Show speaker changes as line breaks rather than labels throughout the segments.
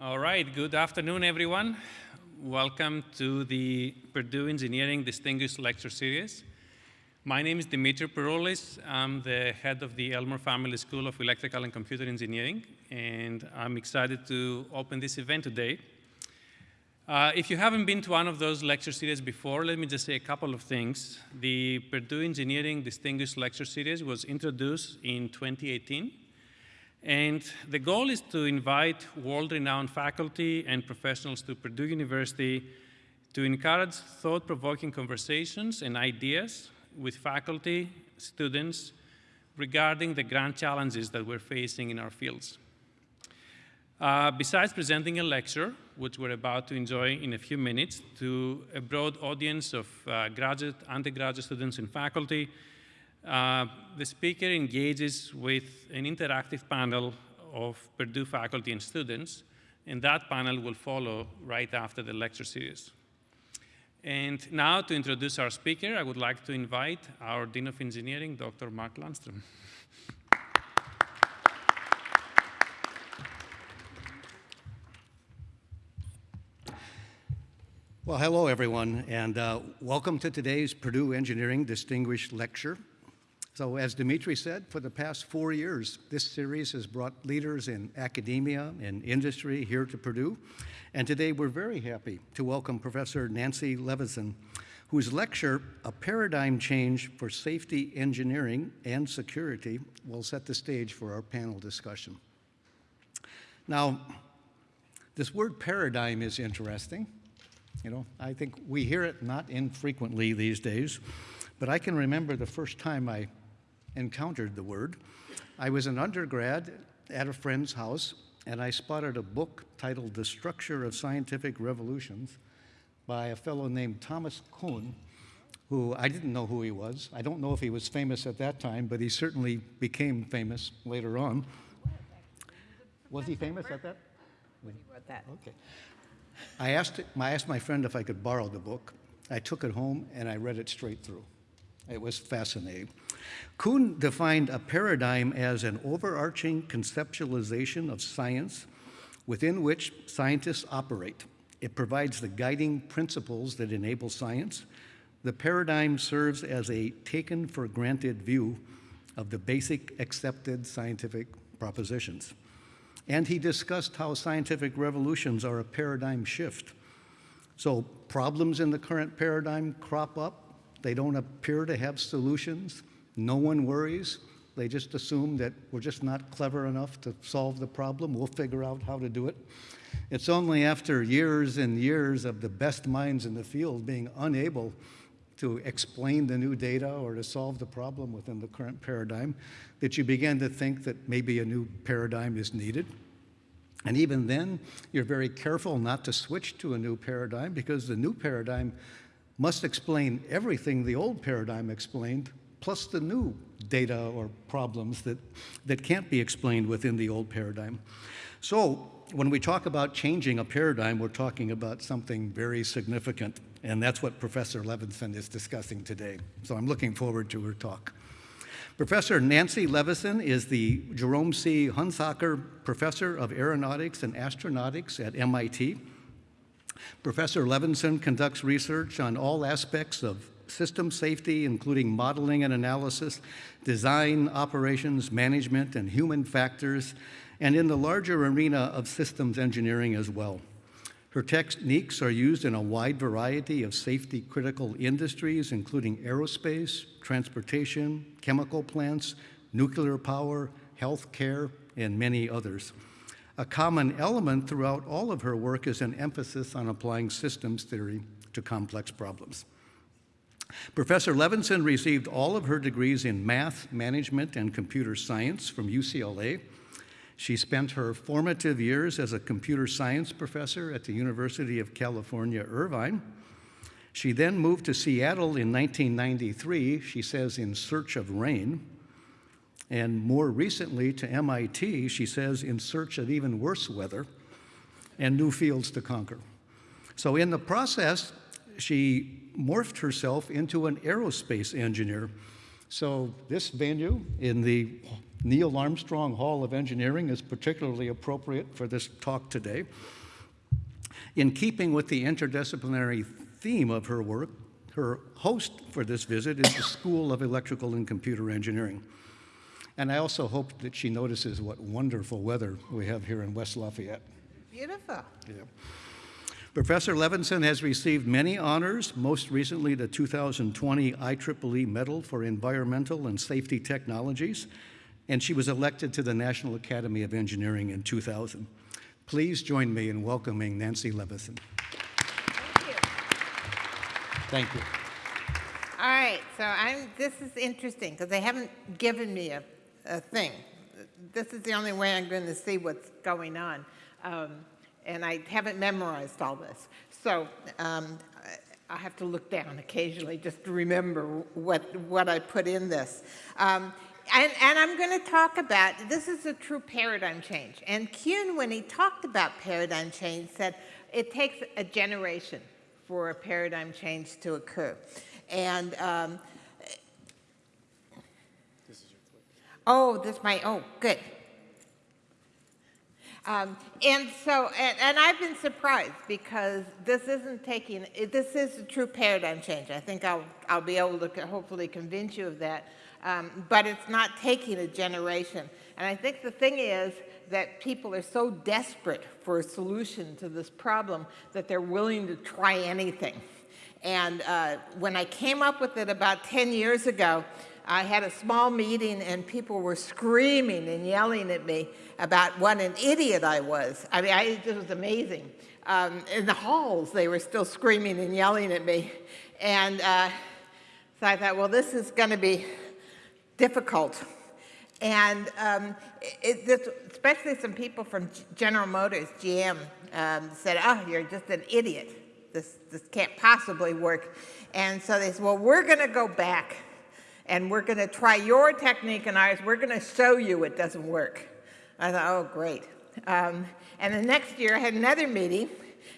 All right, good afternoon, everyone. Welcome to the Purdue Engineering Distinguished Lecture Series. My name is Dimitri Peroulis. I'm the head of the Elmore Family School of Electrical and Computer Engineering, and I'm excited to open this event today. Uh, if you haven't been to one of those lecture series before, let me just say a couple of things. The Purdue Engineering Distinguished Lecture Series was introduced in 2018 and the goal is to invite world-renowned faculty and professionals to Purdue University to encourage thought-provoking conversations and ideas with faculty, students, regarding the grand challenges that we're facing in our fields. Uh, besides presenting a lecture, which we're about to enjoy in a few minutes, to a broad audience of uh, graduate, undergraduate students and faculty, uh, the speaker engages with an interactive panel of Purdue faculty and students, and that panel will follow right after the lecture series. And now to introduce our speaker, I would like to invite our Dean of Engineering, Dr. Mark Lundstrom.
Well, hello everyone, and uh, welcome to today's Purdue Engineering Distinguished Lecture. So as Dimitri said, for the past four years, this series has brought leaders in academia and industry here to Purdue. And today we're very happy to welcome Professor Nancy Leveson, whose lecture, A Paradigm Change for Safety Engineering and Security, will set the stage for our panel discussion. Now, this word paradigm is interesting. You know, I think we hear it not infrequently these days, but I can remember the first time I encountered the word. I was an undergrad at a friend's house, and I spotted a book titled The Structure of Scientific Revolutions by a fellow named Thomas Kuhn, who I didn't know who he was. I don't know if he was famous at that time, but he certainly became famous later on. Was he famous at that?
When he wrote that.
Okay. I asked, I asked my friend if I could borrow the book. I took it home and I read it straight through. It was fascinating. Kuhn defined a paradigm as an overarching conceptualization of science within which scientists operate. It provides the guiding principles that enable science. The paradigm serves as a taken for granted view of the basic accepted scientific propositions. And he discussed how scientific revolutions are a paradigm shift. So problems in the current paradigm crop up. They don't appear to have solutions. No one worries. They just assume that we're just not clever enough to solve the problem. We'll figure out how to do it. It's only after years and years of the best minds in the field being unable to explain the new data or to solve the problem within the current paradigm that you begin to think that maybe a new paradigm is needed. And even then, you're very careful not to switch to a new paradigm because the new paradigm must explain everything the old paradigm explained plus the new data or problems that, that can't be explained within the old paradigm. So when we talk about changing a paradigm, we're talking about something very significant, and that's what Professor Leveson is discussing today. So I'm looking forward to her talk. Professor Nancy Leveson is the Jerome C. Hunsaker Professor of Aeronautics and Astronautics at MIT. Professor Leveson conducts research on all aspects of system safety, including modeling and analysis, design, operations, management, and human factors, and in the larger arena of systems engineering as well. Her techniques are used in a wide variety of safety critical industries, including aerospace, transportation, chemical plants, nuclear power, healthcare, and many others. A common element throughout all of her work is an emphasis on applying systems theory to complex problems. Professor Leveson received all of her degrees in math, management, and computer science from UCLA. She spent her formative years as a computer science professor at the University of California, Irvine. She then moved to Seattle in 1993, she says, in search of rain. And more recently to MIT, she says, in search of even worse weather and new fields to conquer. So in the process, she morphed herself into an aerospace engineer. So this venue in the Neil Armstrong Hall of Engineering is particularly appropriate for this talk today. In keeping with the interdisciplinary theme of her work, her host for this visit is the School of Electrical and Computer Engineering. And I also hope that she notices what wonderful weather we have here in West Lafayette.
Beautiful.
Yeah. Professor Leveson has received many honors, most recently the 2020 IEEE Medal for Environmental and Safety Technologies, and she was elected to the National Academy of Engineering in 2000. Please join me in welcoming Nancy Leveson.
Thank you.
Thank you.
All right, so I'm, this is interesting because they haven't given me a, a thing. This is the only way I'm going to see what's going on. Um, and I haven't memorized all this. So um, I have to look down occasionally just to remember what, what I put in this. Um, and, and, I'm going to talk about, this is a true paradigm change. And Kuhn, when he talked about paradigm change, said it takes a generation for a paradigm change to occur. And um, this oh, this might, oh, good. Um, and so, and, and, I've been surprised because this isn't taking, this is a true paradigm change. I think I'll, I'll be able to hopefully convince you of that. Um, but it's not taking a generation. And I think the thing is that people are so desperate for a solution to this problem that they're willing to try anything. And uh, when I came up with it about 10 years ago, I had a small meeting and people were screaming and yelling at me about what an idiot I was. I mean, I, it was amazing. Um, in the halls, they were still screaming and yelling at me. And uh, so I thought, well, this is going to be difficult. And um, it, this, especially some people from General Motors, GM, um, said, oh, you're just an idiot. This, this can't possibly work. And so they said, well, we're going to go back and we're going to try your technique and ours. We're going to show you it doesn't work. I thought, oh, great. Um, and the next year I had another meeting,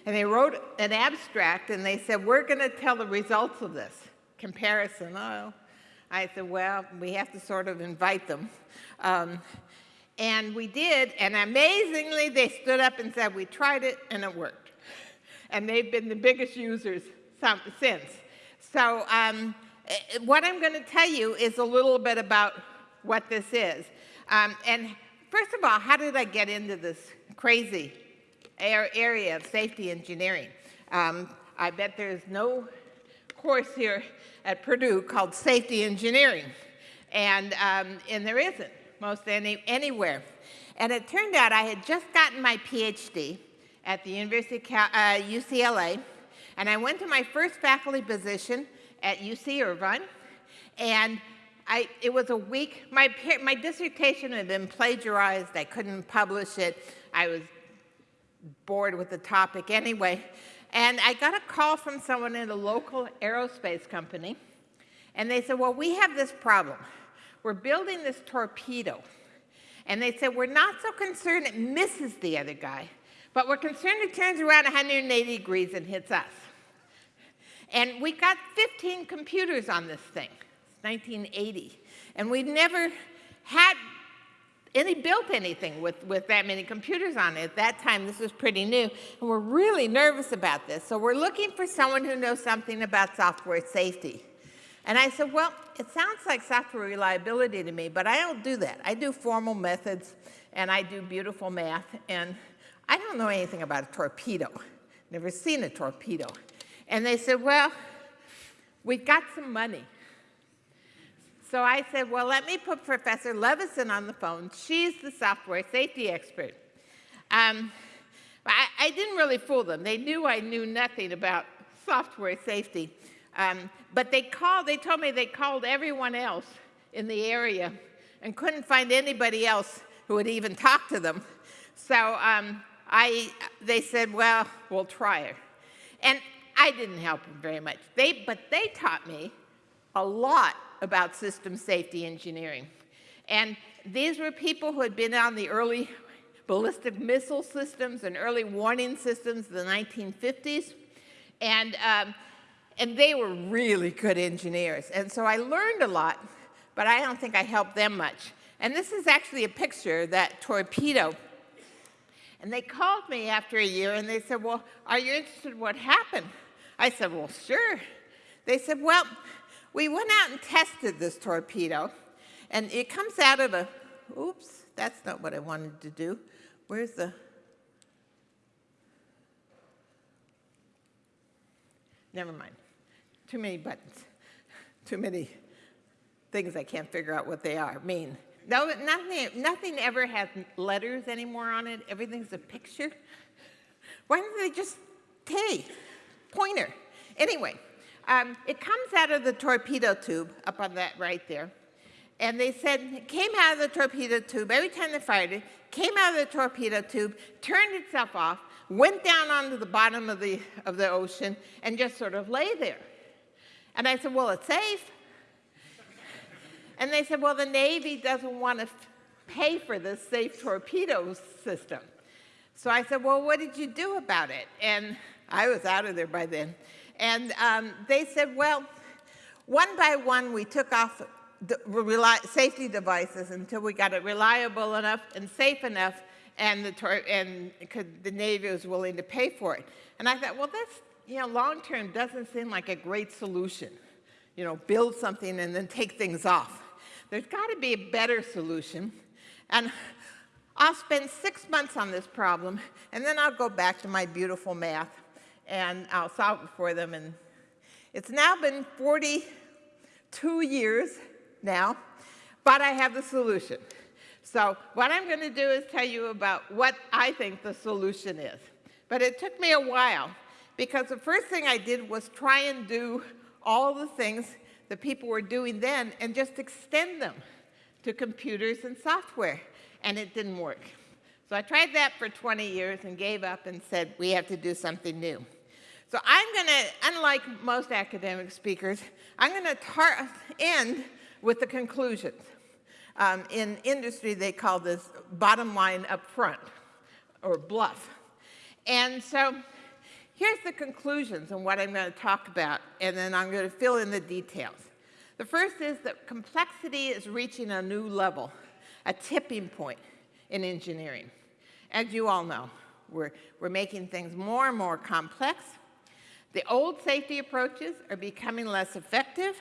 and they wrote an abstract, and they said, we're going to tell the results of this comparison. Oh, I said, well, we have to sort of invite them. Um, and we did, and amazingly, they stood up and said, we tried it, and it worked. And they've been the biggest users since. So um, what I'm going to tell you is a little bit about what this is. Um, and first of all, how did I get into this crazy area of safety engineering? Um, I bet there's no course here at Purdue called safety engineering, and, um, and there isn't most any, anywhere. And it turned out I had just gotten my PhD at the University of uh, UCLA, and I went to my first faculty position at UC Irvine, and I, it was a week, my, my dissertation had been plagiarized, I couldn't publish it, I was bored with the topic anyway, and I got a call from someone in a local aerospace company, and they said, well, we have this problem. We're building this torpedo, and they said, we're not so concerned it misses the other guy, but we're concerned it turns around 180 degrees and hits us. And we got 15 computers on this thing. 1980. And we never had any built anything with, with that many computers on it. At that time, this was pretty new. And we're really nervous about this. So we're looking for someone who knows something about software safety. And I said, well, it sounds like software reliability to me, but I don't do that. I do formal methods, and I do beautiful math, and I don't know anything about a torpedo. Never seen a torpedo. And they said, well, we've got some money. So I said, well, let me put Professor Leveson on the phone. She's the software safety expert. Um, I, I, didn't really fool them. They knew I knew nothing about software safety. Um, but they called, they told me they called everyone else in the area and couldn't find anybody else who would even talk to them. So um, I, they said, well, we'll try it. And I didn't help them very much. They, but they taught me a lot about system safety engineering. And these were people who had been on the early ballistic missile systems and early warning systems in the 1950s. And, um, and they were really good engineers. And so I learned a lot, but I don't think I helped them much. And this is actually a picture that torpedo. And they called me after a year and they said, well, are you interested in what happened? I said, well, sure. They said, well, we went out and tested this torpedo and it comes out of a, oops, that's not what I wanted to do. Where's the, never mind. Too many buttons. Too many things I can't figure out what they are, mean. No, nothing, nothing ever has letters anymore on it. Everything's a picture. Why don't they just, hey, pointer. Anyway, um, it comes out of the torpedo tube up on that right there. And they said it came out of the torpedo tube. Every time they fired it, came out of the torpedo tube, turned itself off, went down onto the bottom of the, of the ocean, and just sort of lay there. And I said, well, it's safe. And they said, well, the Navy doesn't want to pay for this safe torpedo system. So I said, well, what did you do about it? And I was out of there by then. And um, they said, well, one by one, we took off the safety devices until we got it reliable enough and safe enough and the, and the Navy was willing to pay for it. And I thought, well, this, you know, long term doesn't seem like a great solution. You know, build something and then take things off. There's got to be a better solution. And I'll spend six months on this problem, and then I'll go back to my beautiful math, and I'll solve it for them. And it's now been 42 years now, but I have the solution. So what I'm going to do is tell you about what I think the solution is. But it took me a while because the first thing I did was try and do all the things that people were doing then and just extend them to computers and software, and it didn't work. So I tried that for 20 years and gave up and said, we have to do something new. So I'm going to, unlike most academic speakers, I'm going to end with the conclusions. Um, in industry, they call this bottom line up front, or bluff. And so here's the conclusions and what I'm going to talk about, and then I'm going to fill in the details. The first is that complexity is reaching a new level, a tipping point in engineering. As you all know, we're, we're making things more and more complex. The old safety approaches are becoming less effective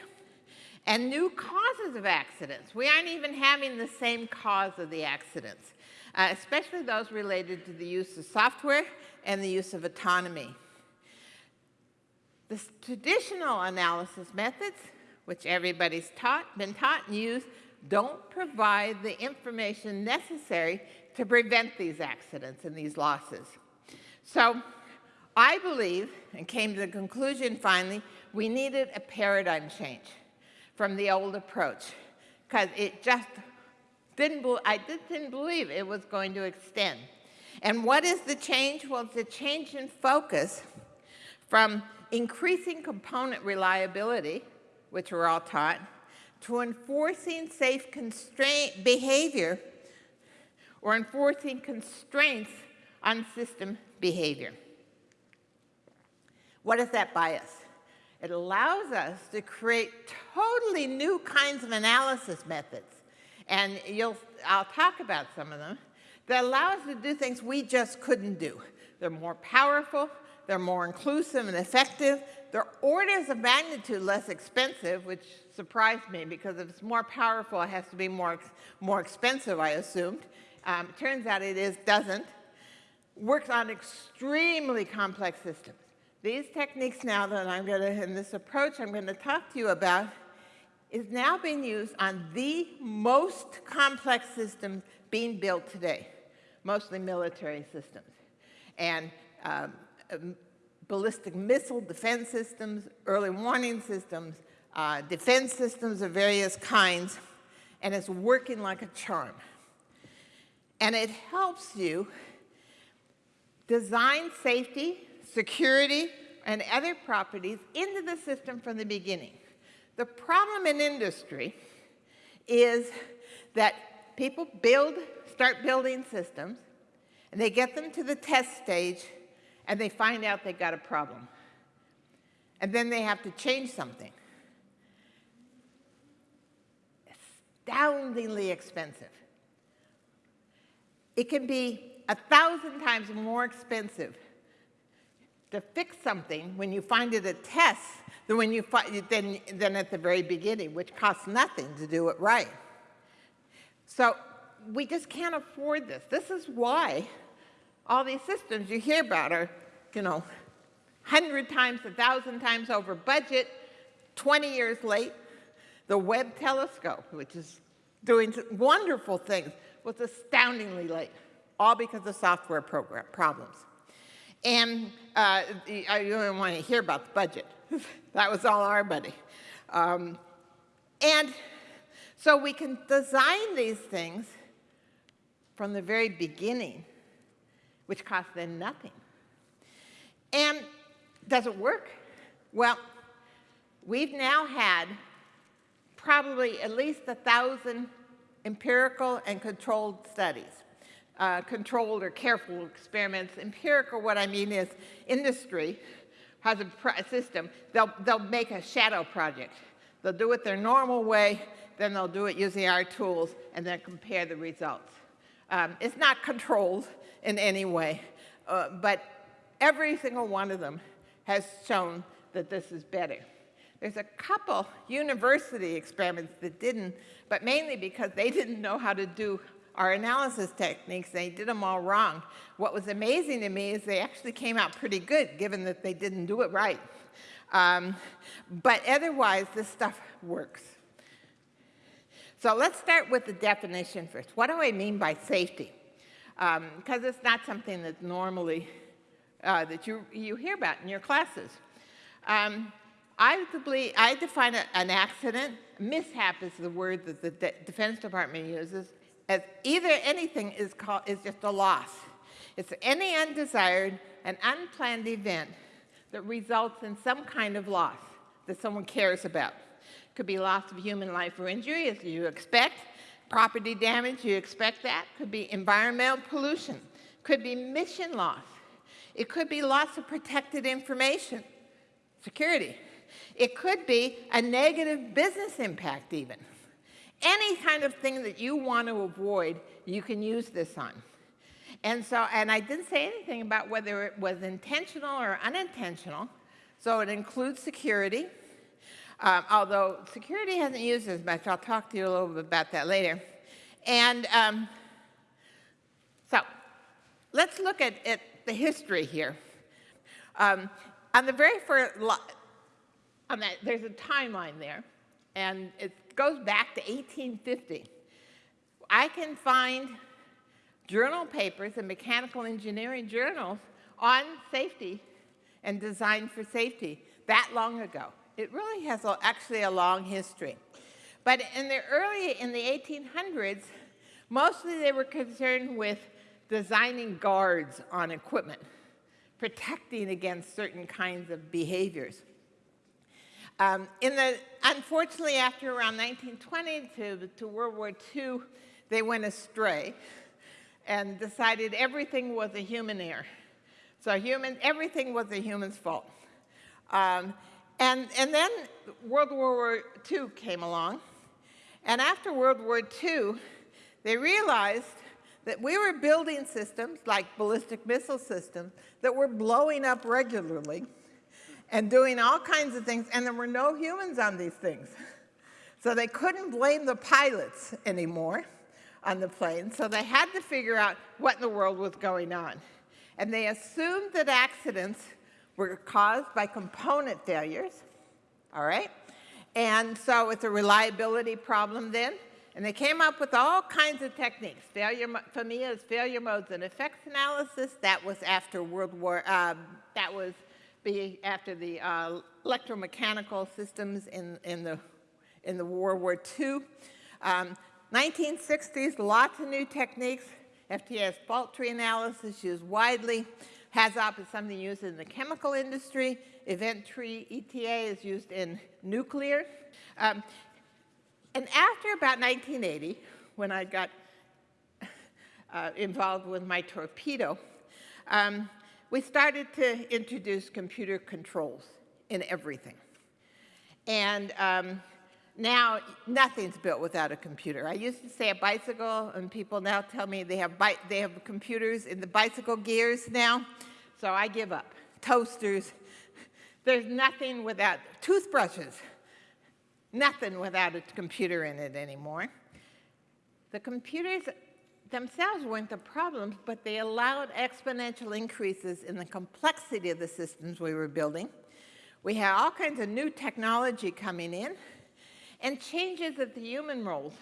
and new causes of accidents. We aren't even having the same cause of the accidents, uh, especially those related to the use of software and the use of autonomy. The traditional analysis methods, which everybody's taught, been taught and used, don't provide the information necessary to prevent these accidents and these losses. So I believe, and came to the conclusion finally, we needed a paradigm change from the old approach because it just didn't, I just didn't believe it was going to extend. And what is the change? Well, it's a change in focus from increasing component reliability, which we're all taught, to enforcing safe constraint behavior or enforcing constraints on system behavior. What is that bias? It allows us to create totally new kinds of analysis methods. And you'll, I'll talk about some of them that allow us to do things we just couldn't do. They're more powerful, they're more inclusive and effective, they're orders of magnitude less expensive, which surprised me because if it's more powerful, it has to be more, more expensive, I assumed. Um, turns out it is, doesn't. Works on extremely complex systems. These techniques now that I'm going to, in this approach I'm going to talk to you about, is now being used on the most complex systems being built today, mostly military systems. And um, um, ballistic missile defense systems, early warning systems, uh, defense systems of various kinds, and it's working like a charm. And it helps you design safety security, and other properties into the system from the beginning. The problem in industry is that people build, start building systems, and they get them to the test stage, and they find out they've got a problem. And then they have to change something. astoundingly expensive. It can be a thousand times more expensive to fix something when you find it a test than when you find than, than at the very beginning, which costs nothing to do it right. So we just can't afford this. This is why all these systems you hear about are, you know, 100 times, a 1,000 times over budget, 20 years late. The Webb telescope, which is doing wonderful things, was astoundingly late, all because of software program problems. And uh, you don't want to hear about the budget. that was all our money. Um, and so we can design these things from the very beginning, which costs them nothing. And does it work? Well, we've now had probably at least a thousand empirical and controlled studies. Uh, controlled or careful experiments. Empirical, what I mean is industry has a system. They'll, they'll make a shadow project. They'll do it their normal way, then they'll do it using our tools, and then compare the results. Um, it's not controlled in any way, uh, but every single one of them has shown that this is better. There's a couple university experiments that didn't, but mainly because they didn't know how to do our analysis techniques, they did them all wrong. What was amazing to me is they actually came out pretty good, given that they didn't do it right. Um, but otherwise, this stuff works. So let's start with the definition first. What do I mean by safety? Because um, it's not something that normally uh, that you, you hear about in your classes. Um, I, believe, I define a, an accident, mishap is the word that the De Defense Department uses, as either anything is, called, is just a loss. It's any undesired and unplanned event that results in some kind of loss that someone cares about. It Could be loss of human life or injury, as you expect. Property damage, you expect that. Could be environmental pollution. Could be mission loss. It could be loss of protected information, security. It could be a negative business impact even. Any kind of thing that you want to avoid, you can use this on. And so, and I didn't say anything about whether it was intentional or unintentional. So it includes security, um, although security hasn't used as much. I'll talk to you a little bit about that later. And um, so let's look at, at, the history here. Um, on the very first, on that, there's a timeline there, and it goes back to 1850. I can find journal papers and mechanical engineering journals on safety and design for safety that long ago. It really has a, actually a long history. But in the early, in the 1800s, mostly they were concerned with designing guards on equipment, protecting against certain kinds of behaviors. Um, in the, unfortunately, after around 1920 to, to World War II, they went astray and decided everything was a human error. So human, everything was a human's fault. Um, and, and then World War II came along. And after World War II, they realized that we were building systems like ballistic missile systems that were blowing up regularly and doing all kinds of things, and there were no humans on these things. So they couldn't blame the pilots anymore on the plane, so they had to figure out what in the world was going on. And they assumed that accidents were caused by component failures, all right? And so it's a reliability problem then. And they came up with all kinds of techniques. Failure, FMEA's failure modes and effects analysis. That was after World War, um, that was be after the uh, electromechanical systems in, in, the, in the World War II. Um, 1960s, lots of new techniques. FTS fault tree analysis used widely. HAZOP is something used in the chemical industry. Event tree ETA is used in nuclear. Um, and after about 1980, when I got uh, involved with my torpedo, um, we started to introduce computer controls in everything. And um, now nothing's built without a computer. I used to say a bicycle, and people now tell me they have, they have computers in the bicycle gears now, so I give up. Toasters, there's nothing without toothbrushes, nothing without a computer in it anymore. The computers themselves weren't the problems, but they allowed exponential increases in the complexity of the systems we were building. We had all kinds of new technology coming in and changes of the human roles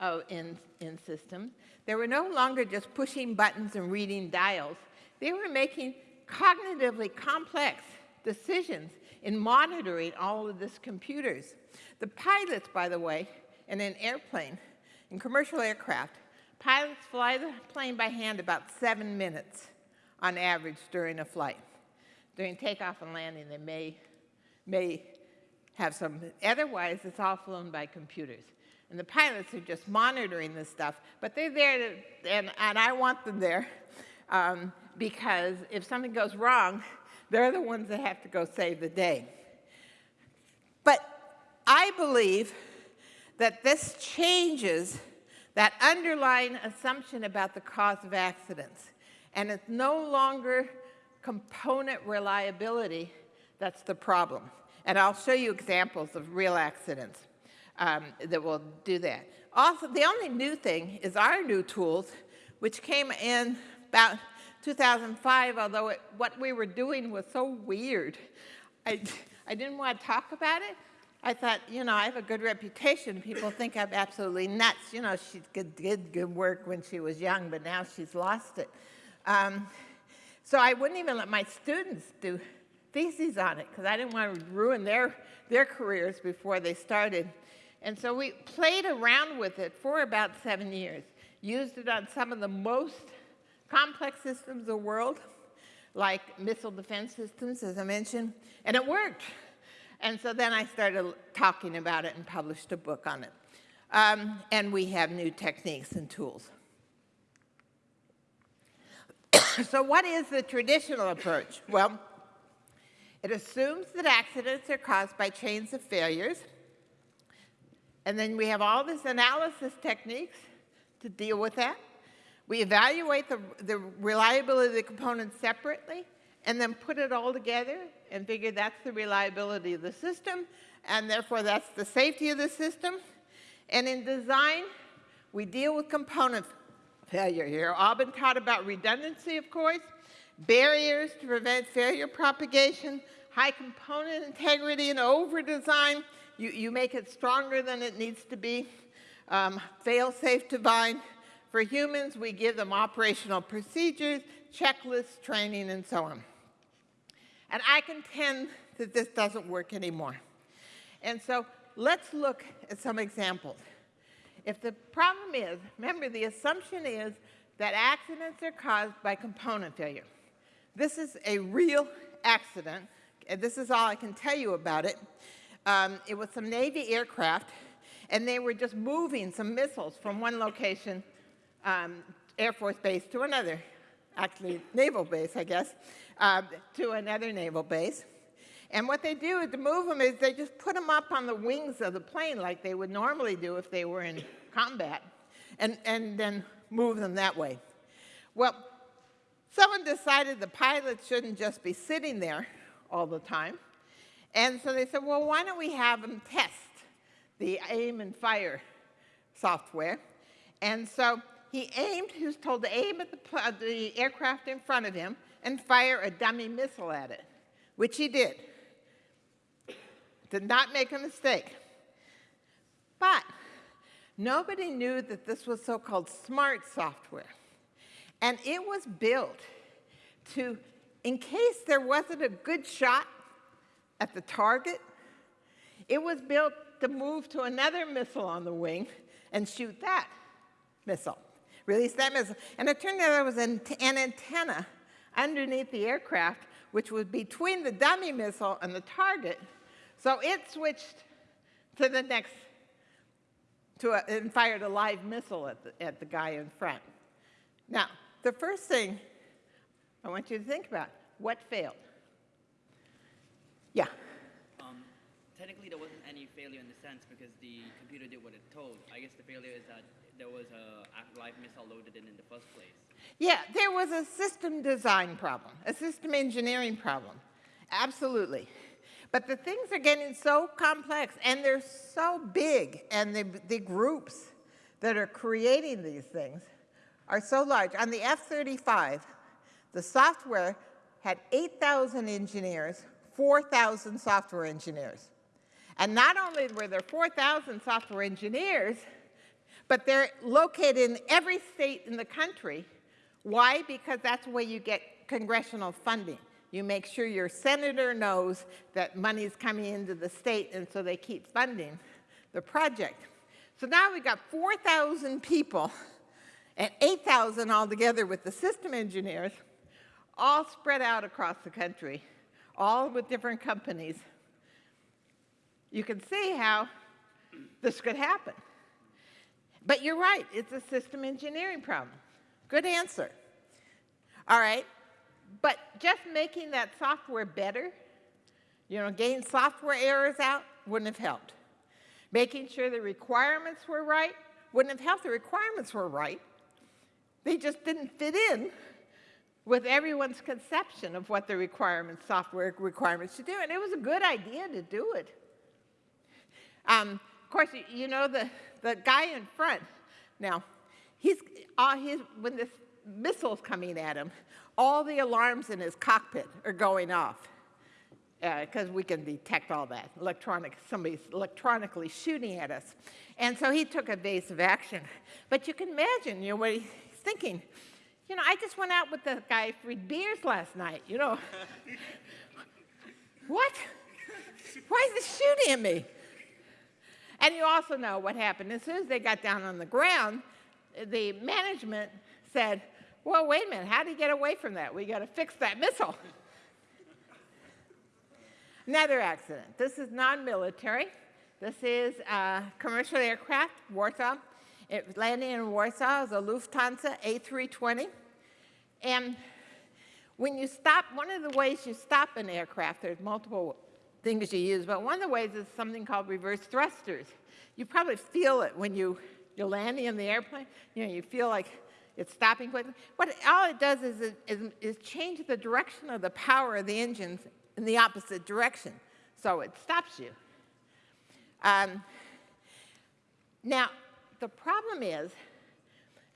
uh, in, in systems. They were no longer just pushing buttons and reading dials. They were making cognitively complex decisions in monitoring all of this computers. The pilots, by the way, in an airplane, in commercial aircraft, pilots fly the plane by hand about seven minutes on average during a flight. During takeoff and landing, they may, may have some, otherwise it's all flown by computers. And the pilots are just monitoring this stuff, but they're there, to, and, and I want them there, um, because if something goes wrong, they're the ones that have to go save the day. But I believe that this changes that underlying assumption about the cause of accidents. And it's no longer component reliability that's the problem. And I'll show you examples of real accidents um, that will do that. Also, the only new thing is our new tools, which came in about 2005, although it, what we were doing was so weird. I, I didn't want to talk about it. I thought, you know, I have a good reputation. People think I'm absolutely nuts. You know, she did good work when she was young, but now she's lost it. Um, so I wouldn't even let my students do theses on it because I didn't want to ruin their, their careers before they started. And so we played around with it for about seven years, used it on some of the most complex systems of the world, like missile defense systems, as I mentioned, and it worked. And so then I started talking about it and published a book on it. Um, and we have new techniques and tools. so what is the traditional approach? Well, it assumes that accidents are caused by chains of failures. And then we have all these analysis techniques to deal with that. We evaluate the, the reliability of the components separately and then put it all together and figure that's the reliability of the system and therefore that's the safety of the system. And in design, we deal with component failure here. Been taught about redundancy, of course, barriers to prevent failure propagation, high component integrity and over-design. You, you make it stronger than it needs to be. Um, fail-safe design. For humans, we give them operational procedures, checklists, training, and so on. And I contend that this doesn't work anymore. And so let's look at some examples. If the problem is, remember the assumption is that accidents are caused by component failure. This is a real accident and this is all I can tell you about it. Um, it was some Navy aircraft, and they were just moving some missiles from one location, um, Air Force base, to another, actually naval base, I guess, uh, to another naval base. And what they do to move them is they just put them up on the wings of the plane like they would normally do if they were in combat, and, and then move them that way. Well, someone decided the pilots shouldn't just be sitting there all the time. And so they said, well, why don't we have them test the aim and fire software? And so he aimed, he was told to aim at the, uh, the aircraft in front of him and fire a dummy missile at it, which he did. Did not make a mistake. But nobody knew that this was so-called smart software. And it was built to in case there wasn't a good shot at the target, it was built to move to another missile on the wing and shoot that missile, release that missile. And it turned out there was an, an antenna underneath the aircraft, which was between the dummy missile and the target. So it switched to the next, to a, and fired a live missile at the, at the guy in front. Now, the first thing I want you to think about what failed. Yeah.
Um, technically there wasn't any failure in the sense because the computer did what it told. I guess the failure is that there was a live missile loaded in in the first place.
Yeah, there was a system design problem, a system engineering problem. Absolutely. But the things are getting so complex and they're so big, and the, the groups that are creating these things are so large. On the F 35, the software had 8,000 engineers, 4,000 software engineers. And not only were there 4,000 software engineers, but they're located in every state in the country. Why? Because that's where you get congressional funding. You make sure your senator knows that money is coming into the state, and so they keep funding the project. So now we've got 4,000 people and 8,000 altogether with the system engineers, all spread out across the country, all with different companies. You can see how this could happen. But you're right, it's a system engineering problem. Good answer. All right, but just making that software better, you know, getting software errors out wouldn't have helped. Making sure the requirements were right wouldn't have helped. The requirements were right. They just didn't fit in with everyone's conception of what the requirements, software requirements should do. And it was a good idea to do it. Um, of course, you know the, the guy in front. Now, he's, uh, when this missile's coming at him, all the alarms in his cockpit are going off because uh, we can detect all that. Electronic, somebody's electronically shooting at us. And so he took evasive action. But you can imagine, you know, what he's thinking. You know, I just went out with the guy for beers last night, you know. what? Why is he shooting at me? And you also know what happened. As soon as they got down on the ground, the management said, well, wait a minute, how do you get away from that? We got to fix that missile. Another accident. This is non-military. This is a commercial aircraft, Warsaw. It was landing in Warsaw. It was a Lufthansa A320. And when you stop, one of the ways you stop an aircraft, there's multiple things you use, but one of the ways is something called reverse thrusters. You probably feel it when you, you're landing in the airplane. You know, you feel like it's stopping quickly. What all it does is, is, is change the direction of the power of the engines in the opposite direction. So it stops you. Um, now, the problem is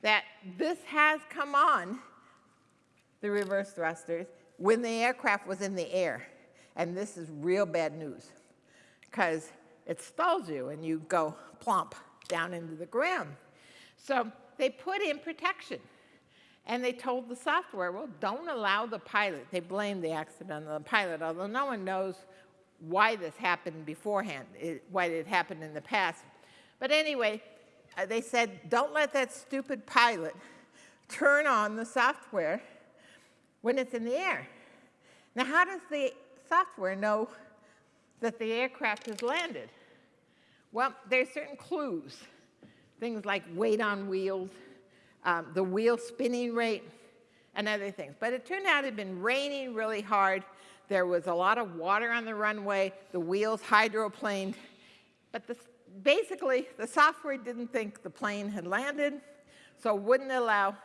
that this has come on, the reverse thrusters, when the aircraft was in the air. And this is real bad news because it stalls you and you go plump down into the ground. So they put in protection. And they told the software, well, don't allow the pilot. They blamed the accident on the pilot, although no one knows why this happened beforehand, it, why it happened in the past. But anyway, uh, they said, don't let that stupid pilot turn on the software when it's in the air. Now, how does the software know that the aircraft has landed? Well, there's certain clues things like weight on wheels, um, the wheel spinning rate, and other things. But it turned out it had been raining really hard. There was a lot of water on the runway. The wheels hydroplaned. But the, basically, the software didn't think the plane had landed, so wouldn't allow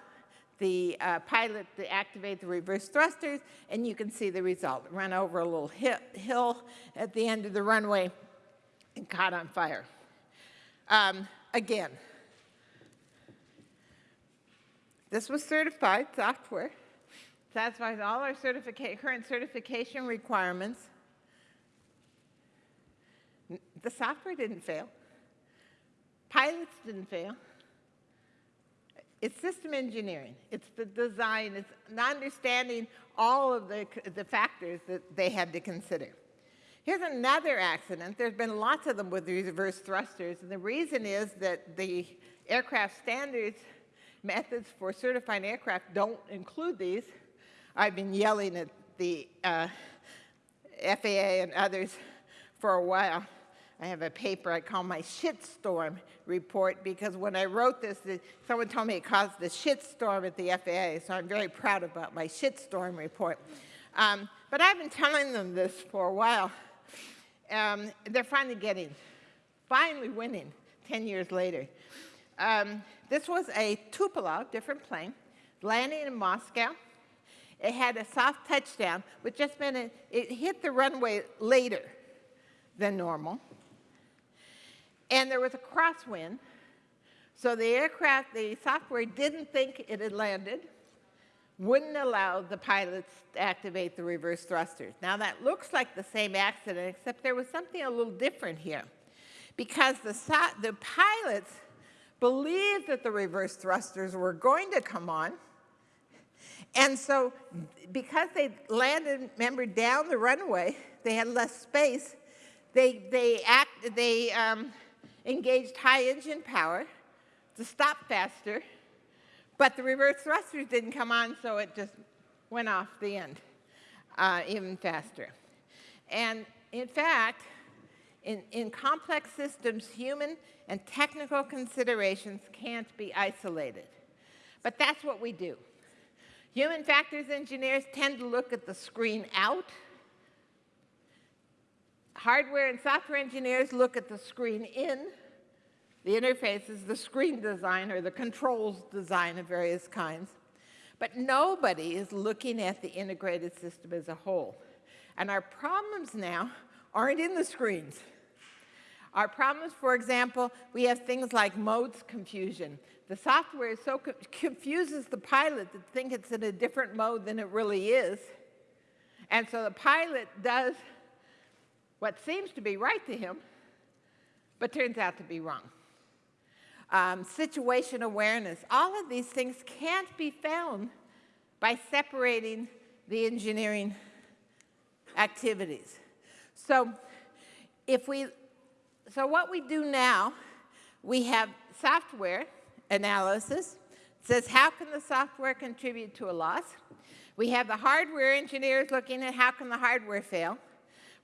the uh, pilot to activate the reverse thrusters, and you can see the result. It ran over a little hill at the end of the runway and caught on fire. Um, again. This was certified software, satisfies all our certifica current certification requirements. The software didn't fail. Pilots didn't fail. It's system engineering. It's the design. It's understanding all of the, the factors that they had to consider. Here's another accident. There's been lots of them with reverse thrusters, and the reason is that the aircraft standards methods for certifying aircraft don't include these. I've been yelling at the uh, FAA and others for a while. I have a paper I call my shitstorm report because when I wrote this, someone told me it caused the shitstorm at the FAA, so I'm very proud about my shitstorm report. Um, but I've been telling them this for a while. um, they're finally getting, finally winning 10 years later. Um, this was a Tupolev, different plane, landing in Moscow. It had a soft touchdown, which just meant it, it hit the runway later than normal. And there was a crosswind, so the aircraft, the software didn't think it had landed, wouldn't allow the pilots to activate the reverse thrusters. Now that looks like the same accident, except there was something a little different here. Because the, the pilots believed that the reverse thrusters were going to come on, and so because they landed, remember, down the runway, they had less space, they, they, act, they um, engaged high engine power to stop faster, but the reverse thrusters didn't come on, so it just went off the end uh, even faster. And in fact, in, in complex systems, human and technical considerations can't be isolated. But that's what we do. Human factors engineers tend to look at the screen out. Hardware and software engineers look at the screen in. The interfaces, the screen design, or the controls design of various kinds. But nobody is looking at the integrated system as a whole. And our problems now aren't in the screens. Our problems, for example, we have things like modes confusion. The software so co confuses the pilot to think it's in a different mode than it really is. And so the pilot does what seems to be right to him, but turns out to be wrong. Um, situation awareness, all of these things can't be found by separating the engineering activities. So if we, so what we do now, we have software analysis. It says, how can the software contribute to a loss? We have the hardware engineers looking at how can the hardware fail.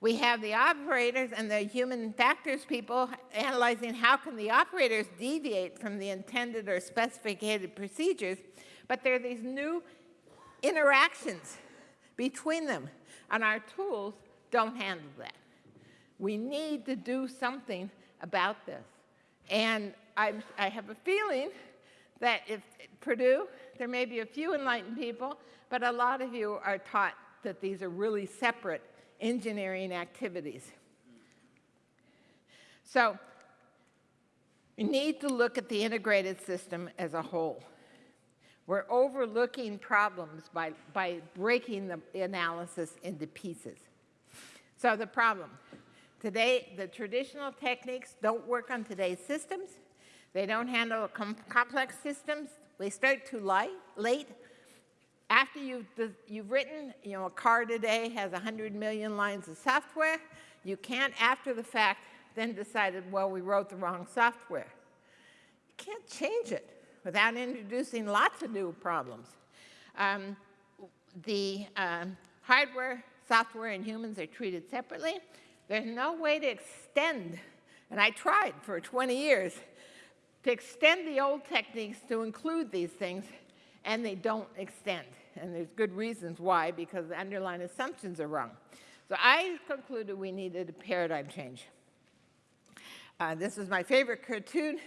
We have the operators and the human factors people analyzing how can the operators deviate from the intended or specified procedures. But there are these new interactions between them, and our tools don't handle that. We need to do something about this. And I, I have a feeling that if Purdue, there may be a few enlightened people, but a lot of you are taught that these are really separate engineering activities. So we need to look at the integrated system as a whole. We're overlooking problems by, by breaking the analysis into pieces. So the problem, Today, the traditional techniques don't work on today's systems. They don't handle com complex systems. They start too light, late. After you've, you've written, you know, a car today has 100 million lines of software. You can't, after the fact, then decided, well, we wrote the wrong software. You can't change it without introducing lots of new problems. Um, the um, hardware, software, and humans are treated separately. There's no way to extend, and I tried for 20 years, to extend the old techniques to include these things, and they don't extend. And there's good reasons why, because the underlying assumptions are wrong. So I concluded we needed a paradigm change. Uh, this is my favorite cartoon.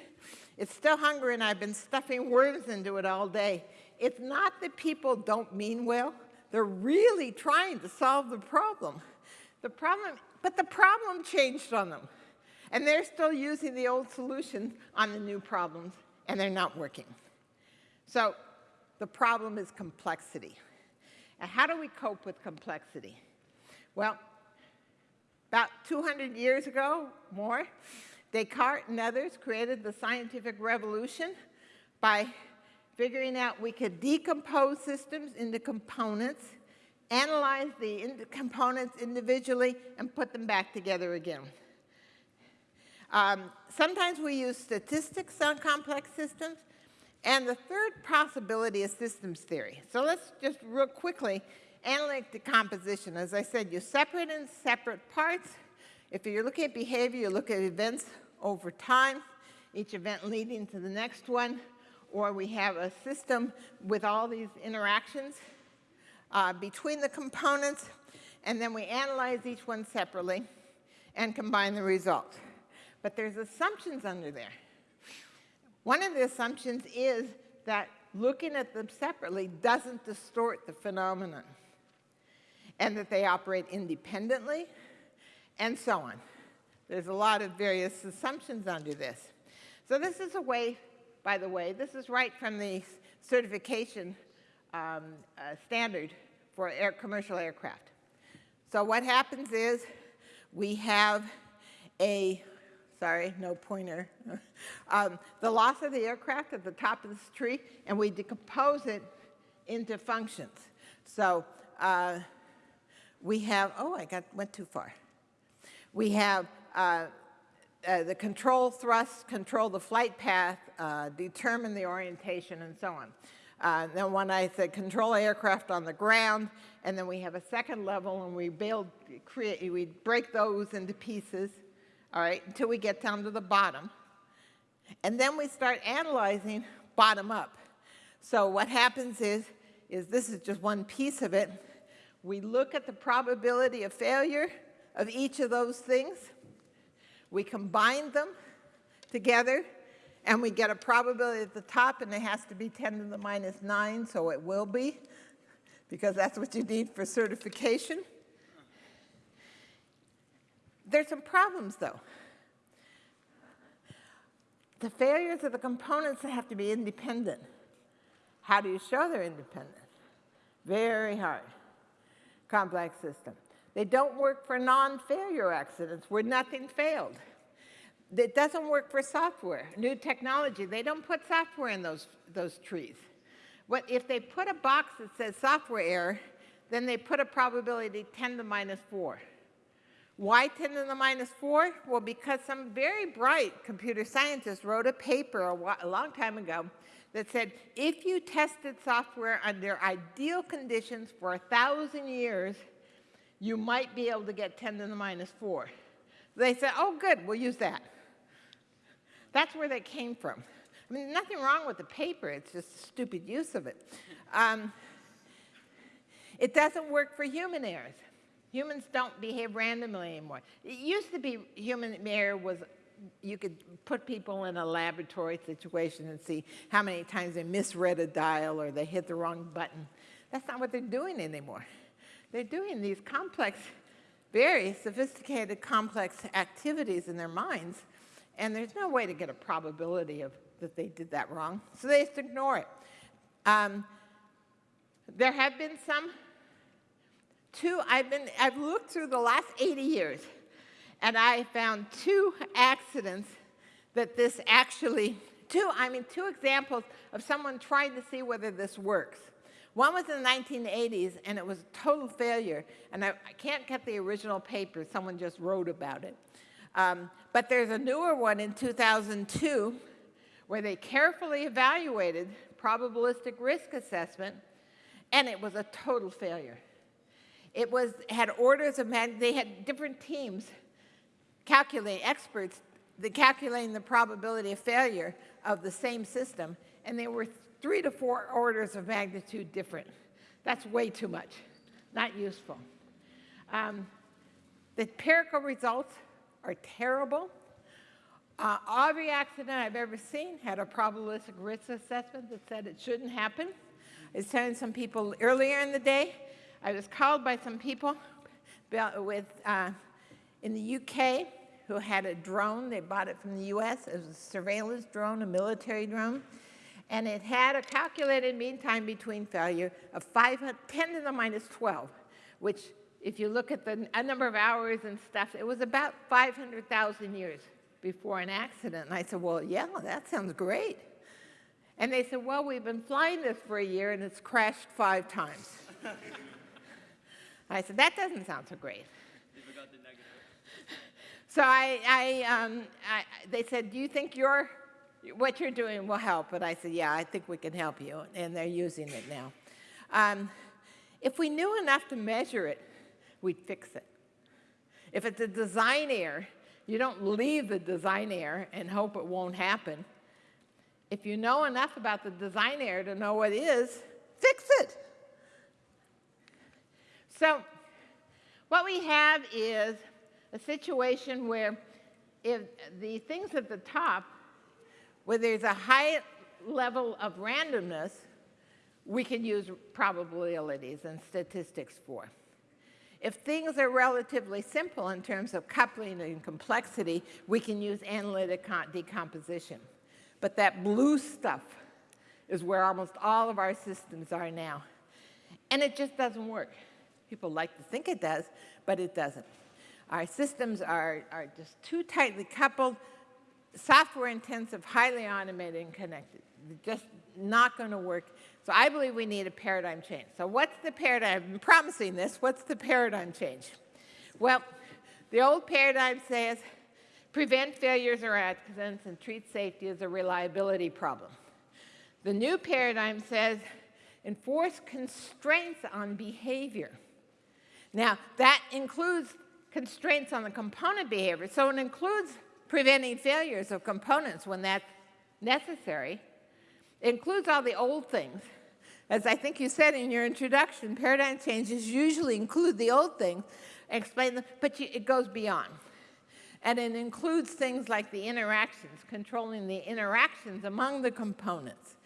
It's still hungry, and I've been stuffing worms into it all day. It's not that people don't mean well. They're really trying to solve the problem. The problem but the problem changed on them. And they're still using the old solution on the new problems, and they're not working. So the problem is complexity. And how do we cope with complexity? Well, about 200 years ago, more, Descartes and others created the scientific revolution by figuring out we could decompose systems into components analyze the in components individually, and put them back together again. Um, sometimes we use statistics on complex systems, and the third possibility is systems theory. So let's just real quickly, analytic decomposition. As I said, you separate in separate parts. If you're looking at behavior, you look at events over time, each event leading to the next one, or we have a system with all these interactions uh, between the components, and then we analyze each one separately. and combine the results. But there's assumptions under there. One of the assumptions is that looking at them separately doesn't distort the phenomenon and that they operate independently and so on. There's a lot of various assumptions under this. So this is a way, by the way, this is right from the certification um, uh, standard for air, commercial aircraft. So what happens is we have a, sorry, no pointer, um, the loss of the aircraft at the top of this tree, and we decompose it into functions. So uh, we have, oh, I got went too far. We have uh, uh, the control thrust, control the flight path, uh, determine the orientation, and so on. Uh, then when I said control aircraft on the ground, and then we have a second level, and we build, create, we break those into pieces, all right, until we get down to the bottom. And then we start analyzing bottom up. So what happens is, is this is just one piece of it. We look at the probability of failure of each of those things. We combine them together, and we get a probability at the top, and it has to be 10 to the minus 9, so it will be, because that's what you need for certification. There's some problems, though. The failures of the components have to be independent. How do you show they're independent? Very hard. Complex system. They don't work for non-failure accidents where nothing failed. It doesn't work for software, new technology. They don't put software in those, those trees. What, if they put a box that says software error, then they put a probability 10 to minus 4. Why 10 to the minus 4? Well, because some very bright computer scientist wrote a paper a, a long time ago that said if you tested software under ideal conditions for a 1,000 years, you might be able to get 10 to the minus 4. They said, oh, good, we'll use that. That's where they came from. I mean, nothing wrong with the paper, it's just stupid use of it. Um, it doesn't work for human errors. Humans don't behave randomly anymore. It used to be human error was you could put people in a laboratory situation and see how many times they misread a dial or they hit the wrong button. That's not what they're doing anymore. They're doing these complex, very sophisticated, complex activities in their minds, and there's no way to get a probability of that they did that wrong, so they just ignore it. Um, there have been some, two, I've, been, I've looked through the last 80 years, and I found two accidents that this actually, two, I mean, two examples of someone trying to see whether this works. One was in the 1980s, and it was a total failure. And I, I can't get the original paper. Someone just wrote about it. Um, but there's a newer one in 2002 where they carefully evaluated probabilistic risk assessment, and it was a total failure. It was, had orders of magnitude, they had different teams calculating, experts, the calculating the probability of failure of the same system, and they were three to four orders of magnitude different. That's way too much, not useful. Um, the empirical results are terrible. Uh, every accident I've ever seen had a probabilistic risk assessment that said it shouldn't happen. I was telling some people earlier in the day, I was called by some people with, uh, in the UK who had a drone. They bought it from the US. It was a surveillance drone, a military drone and it had a calculated mean time between failure of 5, 10 to the minus 12, which if you look at the number of hours and stuff, it was about 500,000 years before an accident. And I said, well, yeah, that sounds great. And they said, well, we've been flying this for a year and it's crashed five times. I said, that doesn't sound so great. So I, I, um, I, they said, do you think your what you're doing will help. But I said, yeah, I think we can help you. And they're using it now. Um, if we knew enough to measure it, we'd fix it. If it's a design error, you don't leave the design error and hope it won't happen. If you know enough about the design error to know what it is, fix it. So what we have is a situation where if the things at the top, where there's a high level of randomness, we can use probabilities and statistics for. If things are relatively simple in terms of coupling and complexity, we can use analytic decomposition. But that blue stuff is where almost all of our systems are now. And it just doesn't work. People like to think it does, but it doesn't. Our systems are, are just too tightly coupled, software intensive, highly automated and connected. Just not going to work. So I believe we need a paradigm change. So what's the paradigm? Been promising this. What's the paradigm change? Well, the old paradigm says prevent failures or accidents and treat safety as a reliability problem. The new paradigm says enforce constraints on behavior. Now, that includes constraints on the component behavior. So it includes preventing failures of components when that's necessary. It includes all the old things. As I think you said in your introduction, paradigm changes usually include the old things, explain them, but you, it goes beyond. And it includes things like the interactions, controlling the interactions among the components.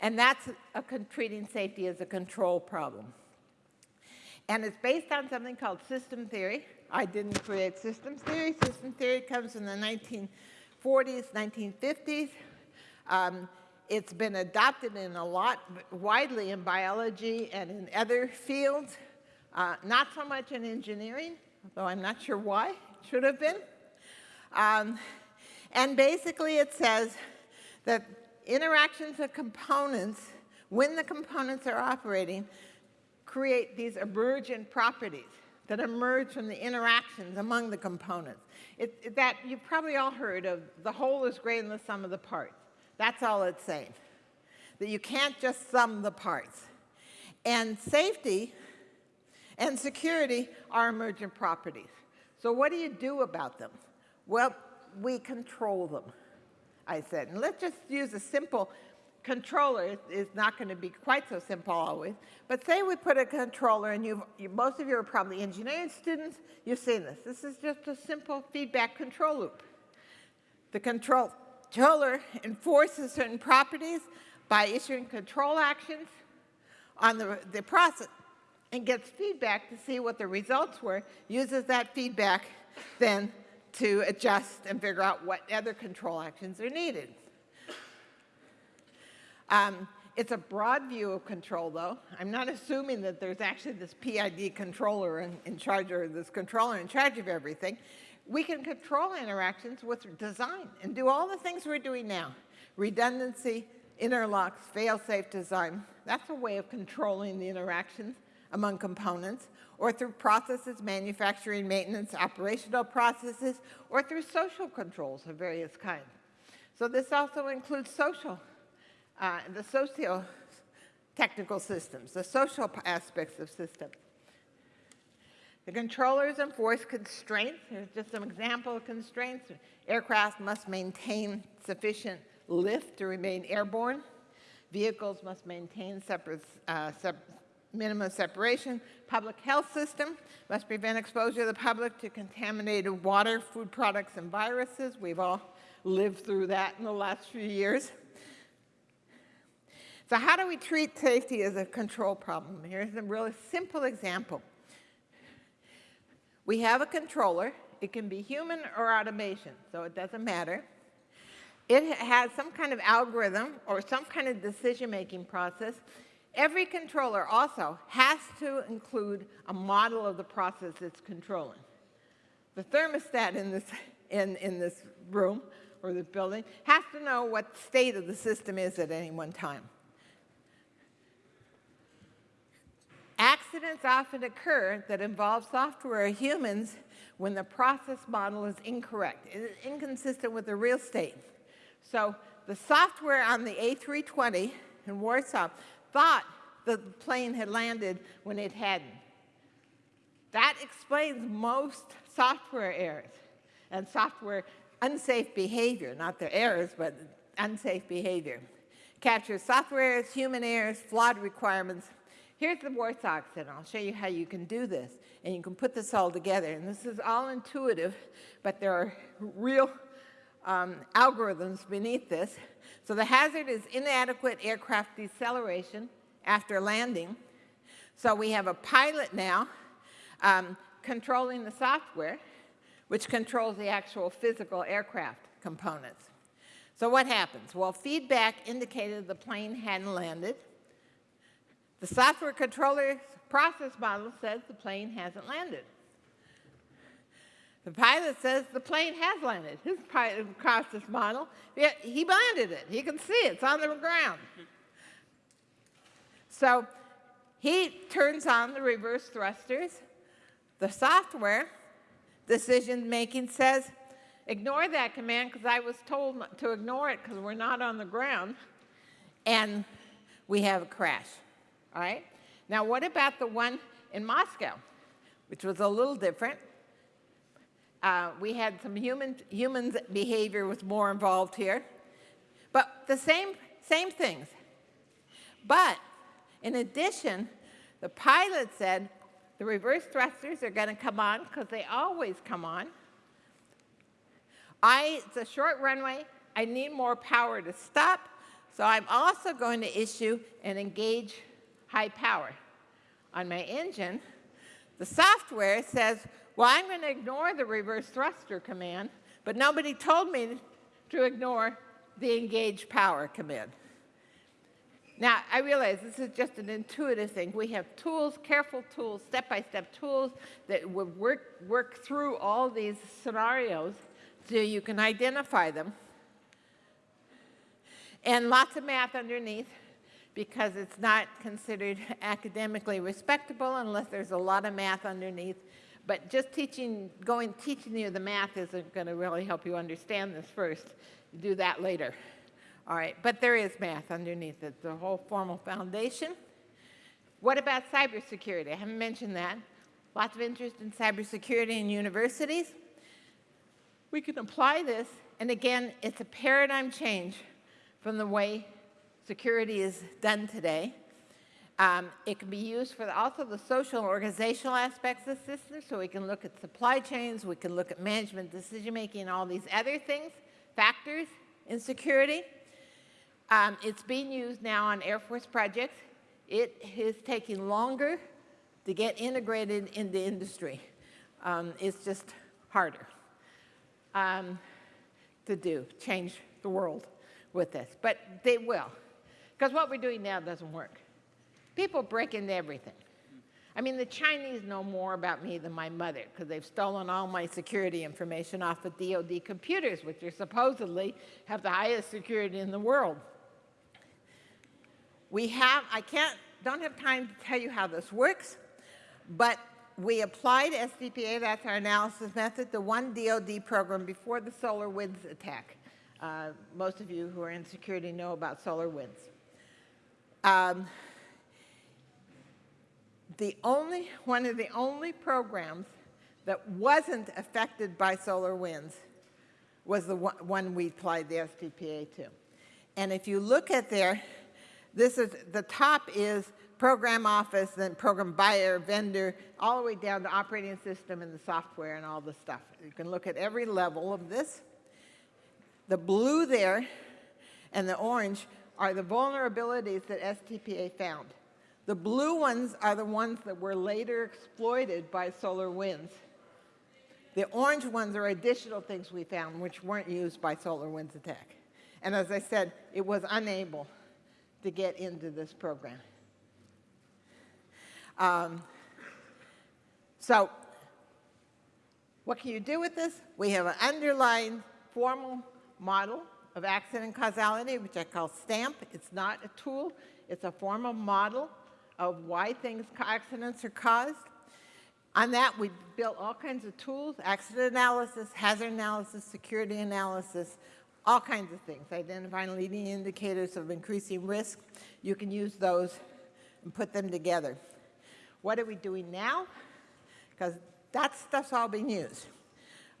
And that's a, treating safety as a control problem. And it's based on something called system theory. I didn't create systems theory. System theory comes in the 1940s, 1950s. Um, it's been adopted in a lot, widely in biology and in other fields. Uh, not so much in engineering, though I'm not sure why. It should have been. Um, and basically it says that interactions of components, when the components are operating, create these emergent properties that emerge from the interactions among the components. It, it, that you've probably all heard of the whole is greater than the sum of the parts. That's all it's saying. That you can't just sum the parts. And safety and security are emergent properties. So what do you do about them? Well, we control them, I said. And let's just use a simple controller is not going to be quite so simple always. But say we put a controller, and you most of you are probably engineering students, you've seen this. This is just a simple feedback control loop. The control, controller enforces certain properties by issuing control actions on the, the process and gets feedback to see what the results were, uses that feedback then to adjust and figure out what other control actions are needed. Um, it's a broad view of control, though. I'm not assuming that there's actually this PID controller in, in charge, or this controller in charge of everything. We can control interactions with design and do all the things we're doing now. Redundancy, interlocks, fail-safe design. That's a way of controlling the interactions among components, or through processes, manufacturing, maintenance, operational processes, or through social controls of various kinds. So this also includes social uh, the socio-technical systems, the social aspects of systems. The controllers enforce constraints. Here's just some example constraints. Aircraft must maintain sufficient lift to remain airborne. Vehicles must maintain separate, uh, sep minimum separation. Public health system must prevent exposure of the public to contaminated water, food products, and viruses. We've all lived through that in the last few years. So how do we treat safety as a control problem? Here's a really simple example. We have a controller. It can be human or automation, so it doesn't matter. It has some kind of algorithm or some kind of decision-making process. Every controller also has to include a model of the process it's controlling. The thermostat in this, in, in this room or this building has to know what state of the system is at any one time. Accidents often occur that involve software or humans when the process model is incorrect, it is inconsistent with the real state. So the software on the A320 in Warsaw thought the plane had landed when it hadn't. That explains most software errors and software unsafe behavior, not the errors, but unsafe behavior. Captures software errors, human errors, flawed requirements, Here's the Warsaw accident. I'll show you how you can do this. And you can put this all together. And this is all intuitive, but there are real um, algorithms beneath this. So the hazard is inadequate aircraft deceleration after landing. So we have a pilot now um, controlling the software, which controls the actual physical aircraft components. So what happens? Well, feedback indicated the plane hadn't landed. The software controller's process model says the plane hasn't landed. The pilot says the plane has landed. His pilot process model, he landed it. He can see it. It's on the ground. So he turns on the reverse thrusters. The software decision making says, ignore that command because I was told to ignore it because we're not on the ground. And we have a crash. All right? Now, what about the one in Moscow, which was a little different? Uh, we had some human humans behavior was more involved here, but the same same things. But in addition, the pilot said the reverse thrusters are going to come on because they always come on. I, it's a short runway. I need more power to stop. So I'm also going to issue an engage high power. On my engine, the software says, well, I'm going to ignore the reverse thruster command, but nobody told me to ignore the engage power command. Now, I realize this is just an intuitive thing. We have tools, careful tools, step-by-step -step tools that will work, work through all these scenarios so you can identify them. And lots of math underneath because it's not considered academically respectable unless there's a lot of math underneath. But just teaching, going, teaching you the math isn't going to really help you understand this first. You do that later. All right, but there is math underneath it, the whole formal foundation. What about cybersecurity? I haven't mentioned that. Lots of interest in cybersecurity in universities. We can apply this, and again, it's a paradigm change from the way security is done today. Um, it can be used for also the social and organizational aspects of the system, so we can look at supply chains, we can look at management decision-making, all these other things, factors in security. Um, it's being used now on Air Force projects. It is taking longer to get integrated in the industry. Um, it's just harder um, to do, change the world with this, but they will. Because what we're doing now doesn't work. People break into everything. I mean, the Chinese know more about me than my mother because they've stolen all my security information off of DoD computers, which are supposedly have the highest security in the world. We have, I can't, don't have time to tell you how this works, but we applied STPA, that's our analysis method, the one DoD program before the SolarWinds attack. Uh, most of you who are in security know about SolarWinds. Um, the only, one of the only programs that wasn't affected by SolarWinds was the one we applied the STPA to. And if you look at there, this is, the top is program office, then program buyer, vendor, all the way down to operating system and the software and all the stuff. You can look at every level of this. The blue there and the orange are the vulnerabilities that STPA found. The blue ones are the ones that were later exploited by SolarWinds. The orange ones are additional things we found which weren't used by SolarWinds attack. And as I said, it was unable to get into this program. Um, so what can you do with this? We have an underlying formal model of accident causality, which I call STAMP. It's not a tool. It's a formal model of why things, accidents are caused. On that, we built all kinds of tools, accident analysis, hazard analysis, security analysis, all kinds of things, identifying leading indicators of increasing risk. You can use those and put them together. What are we doing now? Because that stuff's all being used.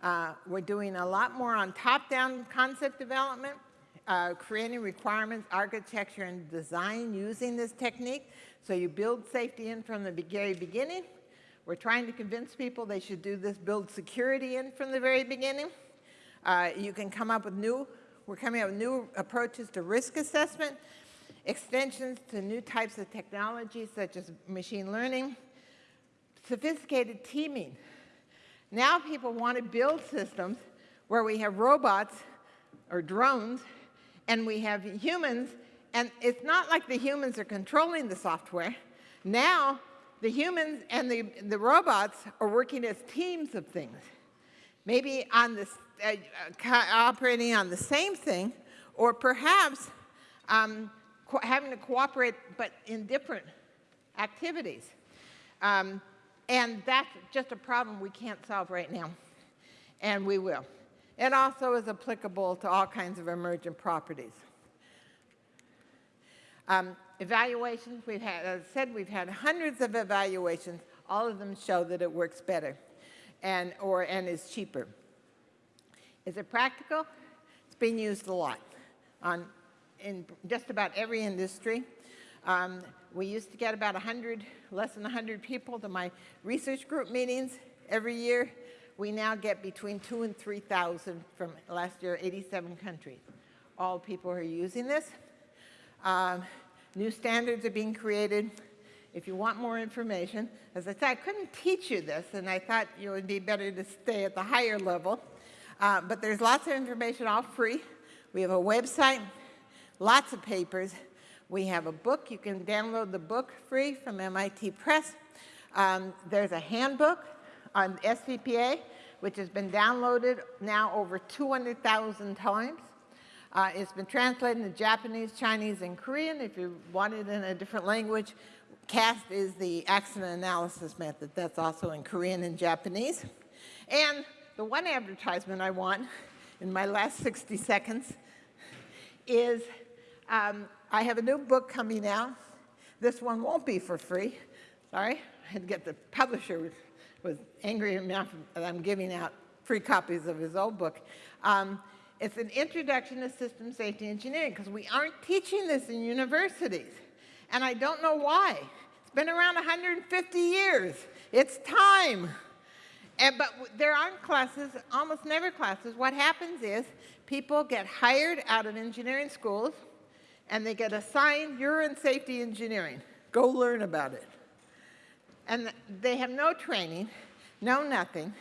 Uh, we're doing a lot more on top-down concept development, uh, creating requirements, architecture, and design using this technique. So you build safety in from the very beginning. We're trying to convince people they should do this, build security in from the very beginning. Uh, you can come up with new, we're coming up with new approaches to risk assessment, extensions to new types of technologies such as machine learning, sophisticated teaming. Now people want to build systems where we have robots or drones and we have humans, and it's not like the humans are controlling the software. Now, the humans and the, the robots are working as teams of things. Maybe on this, uh, uh, operating on the same thing, or perhaps um, having to cooperate but in different activities. Um, and that's just a problem we can't solve right now, and we will. It also is applicable to all kinds of emergent properties. Um, evaluations, we've had, as I said, we've had hundreds of evaluations. All of them show that it works better and, or, and is cheaper. Is it practical? It's being used a lot on, in just about every industry. Um, we used to get about 100, less than 100 people to my research group meetings every year. We now get between two and 3,000 from last year, 87 countries. All people are using this. Um, new standards are being created. If you want more information, as I said, I couldn't teach you this, and I thought it would be better to stay at the higher level. Uh, but there's lots of information, all free. We have a website, lots of papers. We have a book. You can download the book free from MIT Press. Um, there's a handbook on STPA, which has been downloaded now over 200,000 times. Uh, it's been translated into Japanese, Chinese, and Korean. If you want it in a different language, CAST is the accident analysis method. That's also in Korean and Japanese. And the one advertisement I want in my last 60 seconds is um, I have a new book coming out. This one won't be for free. Sorry, I had to get the publisher was angry enough that I'm giving out free copies of his old book. Um, it's an introduction to system safety engineering because we aren't teaching this in universities. And I don't know why. It's been around 150 years. It's time. And, but there aren't classes, almost never classes. What happens is people get hired out of engineering schools and they get assigned, you're safety engineering. Go learn about it. And they have no training, no nothing.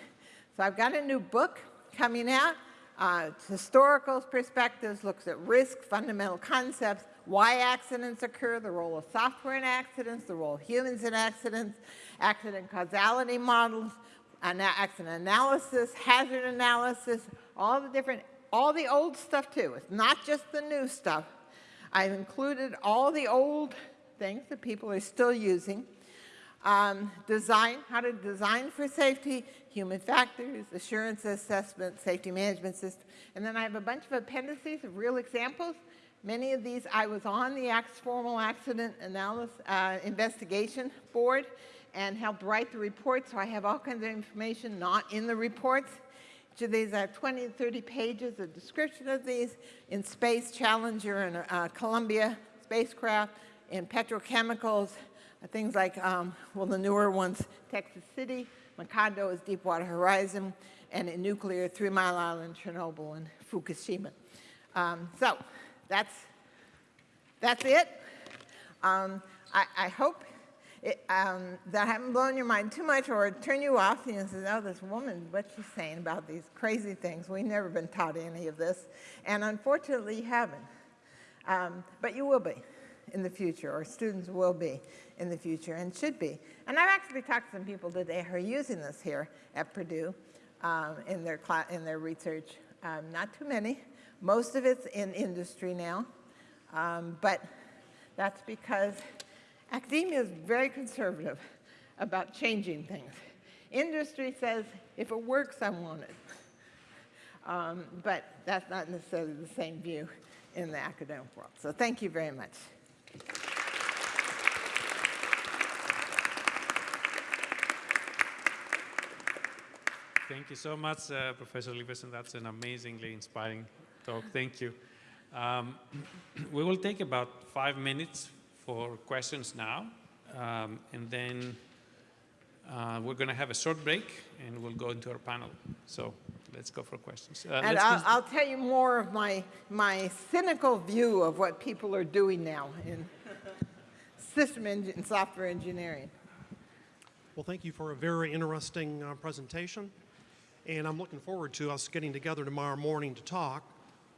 So I've got a new book coming out. Uh, historical perspectives, looks at risk, fundamental concepts, why accidents occur, the role of software in accidents, the role of humans in accidents, accident causality models, accident analysis, hazard analysis, all the different, all the old stuff too. It's not just the new stuff. I've included all the old things that people are still using um, design, how to design for safety, human factors, assurance assessment, safety management system. And then I have a bunch of appendices of real examples. Many of these, I was on the formal accident analysis uh, investigation board and helped write the report, so I have all kinds of information not in the reports. Of these, I have 20 to 30 pages of description of these in space, Challenger and uh, Columbia spacecraft, in petrochemicals, things like, um, well, the newer ones, Texas City, Macondo is Deepwater Horizon, and in nuclear, Three Mile Island, Chernobyl, and Fukushima. Um, so that's, that's it. Um, I, I, hope it, um, that haven't blown your mind too much or turn you off. You know, says, oh, this woman, what's she saying about these crazy things? We've never been taught any of this. And unfortunately, you haven't. Um, but you will be in the future, or students will be in the future and should be. And I've actually talked to some people today who are using this here at Purdue um, in, their in their research. Um, not too many. Most of it's in industry now, um, but that's because academia is very conservative about changing things. Industry says, if it works, I want it. Um, but that's not necessarily the same view in the academic world. So thank you very much.
Thank you so much, uh, Professor Leveson. That's an amazingly inspiring talk. Thank you. Um, we will take about five minutes for questions now. um, and then uh, we're going to have a short break, and we'll go into our panel. So let's go for questions. Uh,
And I'll, I'll tell you more of my, my cynical view of what people are doing now in system engine, software engineering.
Well, thank you for a very interesting uh, presentation. And I'm looking forward to us getting together tomorrow morning to talk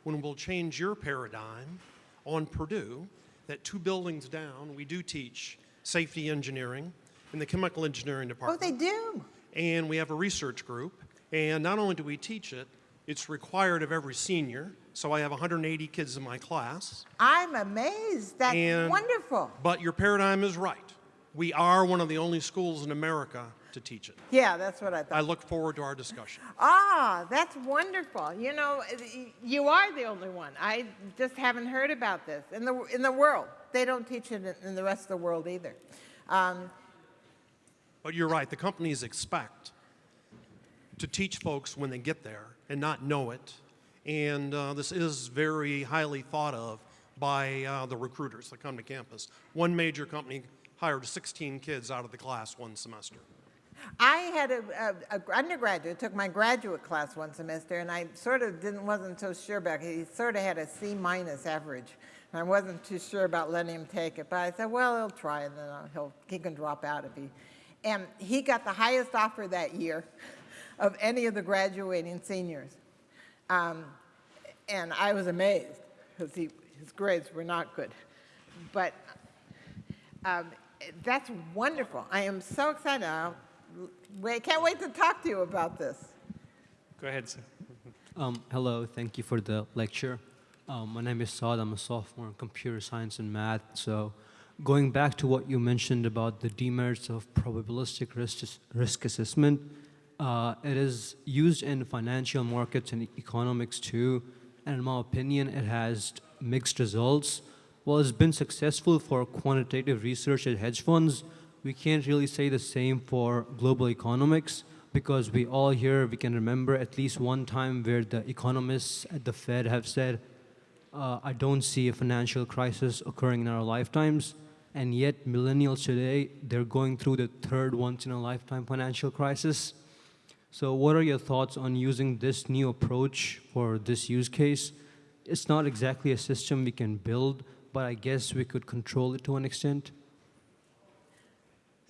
when we'll change your paradigm on Purdue that two buildings down, we do teach safety engineering in the chemical engineering department.
Oh, they do?
And we have a research group. And not only do we teach it, it's required of every senior. So I have 180 kids in my class.
I'm amazed. That's
And-
wonderful.
But your paradigm is right. We are one of the only schools in America to teach it.
Yeah, that's what I thought.
I look forward to our discussion.
Ah, that's wonderful. You know, you are the only one. I just haven't heard about this in the in the world. They don't teach it in, the rest of the world either. Um,
But you're right, the companies expect to teach folks when they get there and not know it. And uh, this is very highly thought of by uh, the recruiters that come to campus. One major company hired 16 kids out of the class one semester.
I had a, a, a undergraduate took my graduate class one semester, and I sort of didn't wasn't so sure about it. He sort of had a C minus average, and I wasn't too sure about letting him take it. But I said, well, he'll try, and then he'll he can drop out if he. And he got the highest offer that year of any of the graduating seniors, um, and I was amazed because his grades were not good, but um, that's wonderful. I am so excited. I'll, wait, can't wait to talk to you about this.
Go ahead, sir.
Um, hello, thank you for the lecture. Um, my name is Saad. I'm a sophomore in computer science and math. So, going back to what you mentioned about the demerits of probabilistic risk, risk assessment, uh, it is used in financial markets and economics too. And in my opinion, it has mixed results. While it's been successful for quantitative research at hedge funds, we can't really say the same for global economics because we all here, we can remember at least one time where the economists at the Fed have said, uh, I don't see a financial crisis occurring in our lifetimes. And yet, millennials today, they're going through the third once in a lifetime financial crisis. So, what are your thoughts on using this new approach for this use case? It's not exactly a system we can build, but I guess we could control it to an extent.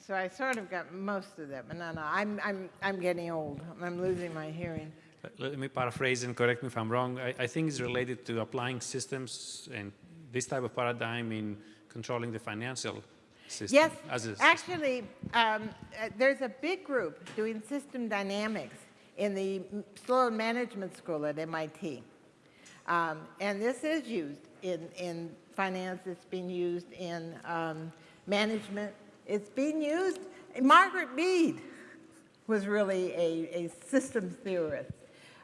So I sort of got most of them, but no, no, I'm, I'm, I'm getting old. I'm losing my hearing.
Let- me paraphrase and correct me if I'm wrong. I, I think it's related to applying systems and this type of paradigm in controlling the financial system.
Yes, actually, um, uh, there's a big group doing system dynamics in the Sloan Management School at MIT. Um, and this is used in, in finance, it's being used in um, management, it's being used, Margaret Mead was really a, a systems theorist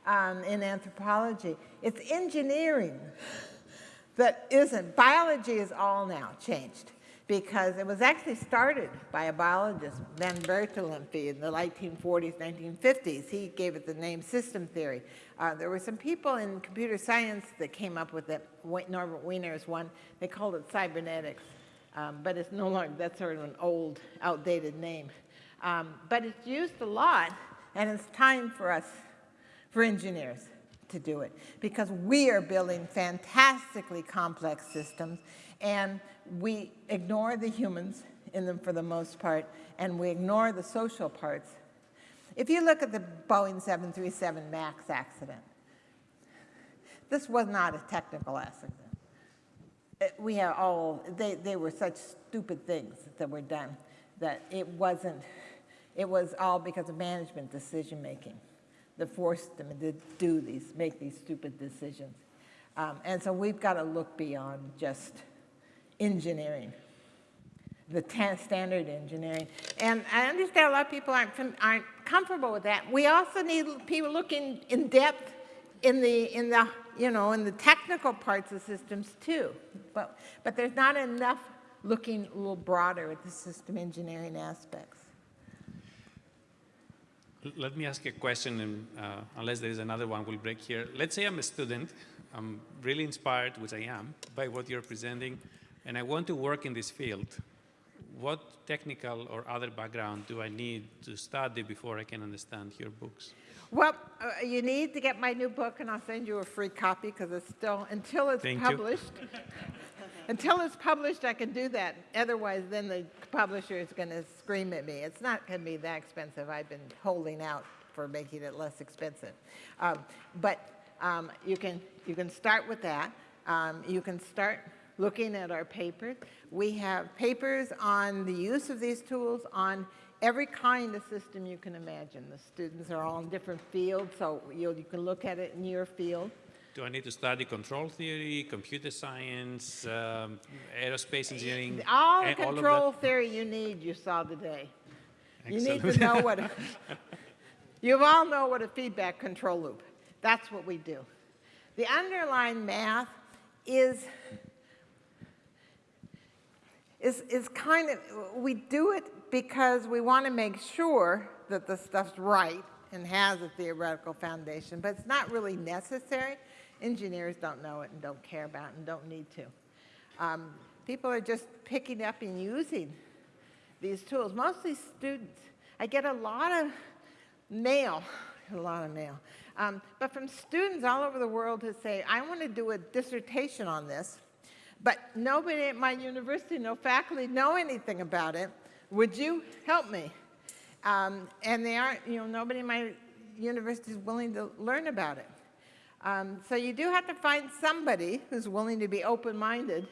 um, in anthropology. It's engineering that isn't. Biology is all now changed because it was actually started by a biologist, Van Bertalanffy, in the 1940s, 1950s. He gave it the name system theory. Uh, there were some people in computer science that came up with it. Norbert Wiener is one. They called it cybernetics, um, but it's no longer, that's sort of an old, outdated name. Um, but it's used a lot, and it's time for us, for engineers, to do it because we are building fantastically complex systems and we ignore the humans in them for the most part and we ignore the social parts. If you look at the Boeing 737 MAX accident, this was not a technical accident. It- we have all, they, they were such stupid things that were done that it wasn't, it was all because of management decision making that forced them to do these, make these stupid decisions. Um, and so we've got to look beyond just engineering, the standard engineering. And I understand a lot of people aren't, aren't comfortable with that. We also need people looking in depth in the, in the, you know, in the technical parts of systems too. But, but there's not enough looking a little broader at the system engineering aspects.
Let me ask a question, and uh, unless there is another one, we'll break here. Let's say I'm a student. I'm really inspired, which I am, by what you're presenting, and I want to work in this field. what technical or other background do I need to study before I can understand your books?
Well, uh, you need to get my new book, and I'll send you a free copy because it's still, until it's
Thank
published. until it's published, I can do that. Otherwise, then the publisher is going to scream at me. It's not going to be that expensive. I've been holding out for making it less expensive. Um, but um, you, can, you can start with that. Um, you can start looking at our papers. We have papers on the use of these tools on every kind of system you can imagine. The students are all in different fields, so you, you can look at it in your field.
Do I need to study control theory, computer science, um, aerospace engineering?
All the
and all
control theory you need, you saw today. You need to know what, a- you all know what a feedback control loop. That's what we do. The underlying math is, is, is kind of, we do it because we want to make sure that the stuff's right and has a theoretical foundation, but it's not really necessary. Engineers don't know it and don't care about it and don't need to. Um, people are just picking up and using these tools, mostly students. I get a lot of mail, a lot of mail, um, but from students all over the world who say, I want to do a dissertation on this, but nobody at my university, no faculty know anything about it. Would you help me? Um, and they aren't, you know, nobody in my university is willing to learn about it. Um, so you do have to find somebody who's willing to be open-minded,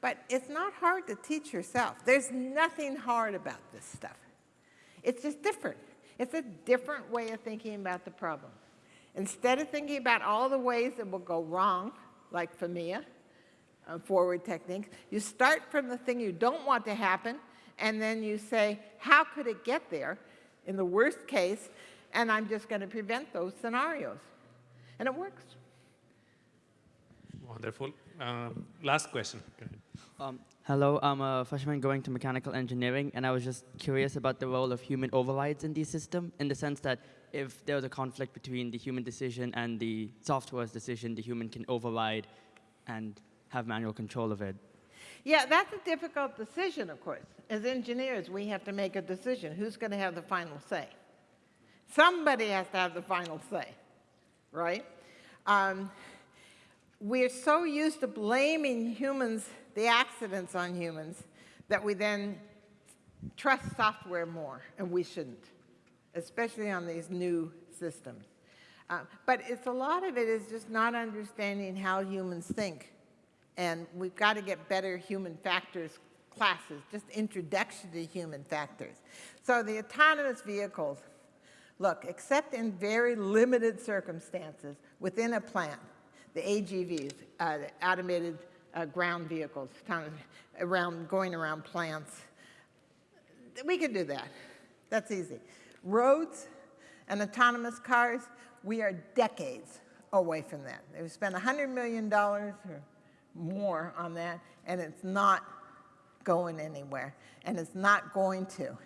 but it's not hard to teach yourself. There's nothing hard about this stuff. It's just different. It's a different way of thinking about the problem. Instead of thinking about all the ways that will go wrong, like FMEA, uh, forward techniques, you start from the thing you don't want to happen, and then you say, how could it get there in the worst case, and I'm just going to prevent those scenarios. And it works.
Wonderful. Um, last question.
Um, hello, I'm a freshman going to mechanical engineering, and I was just curious about the role of human overrides in the system, in the sense that if there was a conflict between the human decision and the software's decision, the human can override and have manual control of it.
Yeah, that's a difficult decision, of course. As engineers, we have to make a decision. Who's going to have the final say? Somebody has to have the final say, right? Um, we're so used to blaming humans, the accidents on humans, that we then trust software more, and we shouldn't, especially on these new systems. Uh, but it's a lot of it is just not understanding how humans think. And we've got to get better human factors classes, just introduction to human factors. So the autonomous vehicles, look, except in very limited circumstances within a plant, the AGVs, uh, the automated uh, ground vehicles, around, going around plants, we could do that. That's easy. Roads and autonomous cars, we are decades away from that. They've spent $100 million or more on that, and it's not going anywhere, and it's not going to.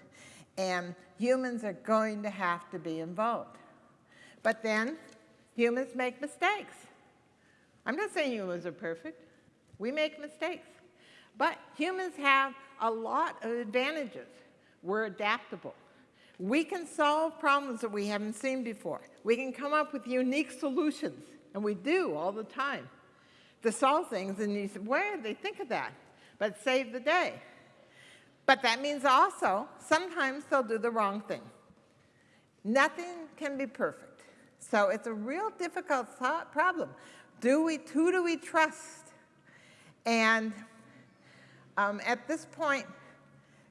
And humans are going to have to be involved. But then, humans make mistakes. I'm not saying humans are perfect. We make mistakes. But humans have a lot of advantages. We're adaptable. We can solve problems that we haven't seen before. We can come up with unique solutions, and we do all the time, to solve things. And you say, where did they think of that? But save the day. But that means also, sometimes they'll do the wrong thing. Nothing can be perfect. So it's a real difficult problem. Do we, who do we trust? And um, at this point,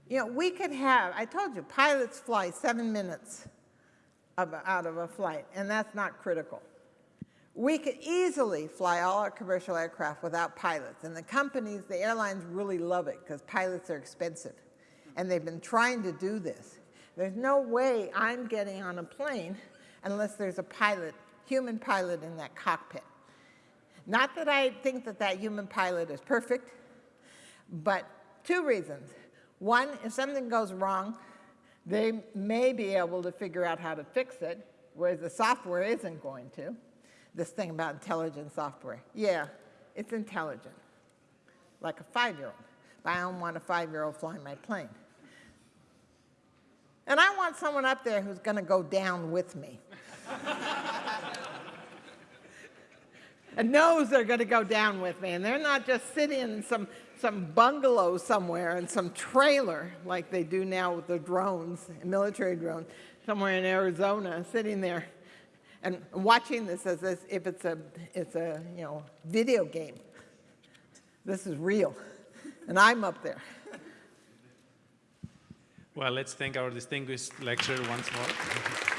you know, we could have, I told you, pilots fly seven minutes of, out of a flight, and that's not critical. We could easily fly all our commercial aircraft without pilots, and the companies, the airlines really love it because pilots are expensive, and they've been trying to do this. There's no way I'm getting on a plane unless there's a pilot, human pilot in that cockpit. Not that I think that that human pilot is perfect, but two reasons. One, if something goes wrong, they may be able to figure out how to fix it, whereas the software isn't going to. This thing about intelligent software. Yeah, it's intelligent, like a five-year-old. but I don't want a five-year-old flying my plane. And I want someone up there who's going to go down with me. and knows they're going to go down with me. And they're not just sitting in some, some bungalow somewhere in some trailer like they do now with the drones, military drones, somewhere in Arizona, sitting there and watching this as if it's a, it's a you know, video game. This is real. And I'm up there.
Well, let's thank our distinguished lecturer once more.